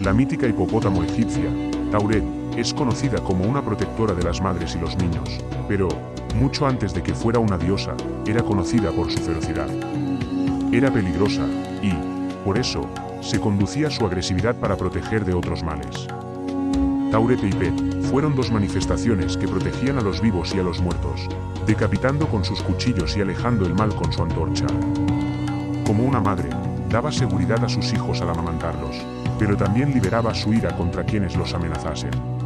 La mítica hipopótamo egipcia, Tauret, es conocida como una protectora de las madres y los niños, pero, mucho antes de que fuera una diosa, era conocida por su ferocidad. Era peligrosa, y, por eso, se conducía su agresividad para proteger de otros males. Tauret e Ipet fueron dos manifestaciones que protegían a los vivos y a los muertos, decapitando con sus cuchillos y alejando el mal con su antorcha. Como una madre, daba seguridad a sus hijos al amamantarlos, pero también liberaba su ira contra quienes los amenazasen.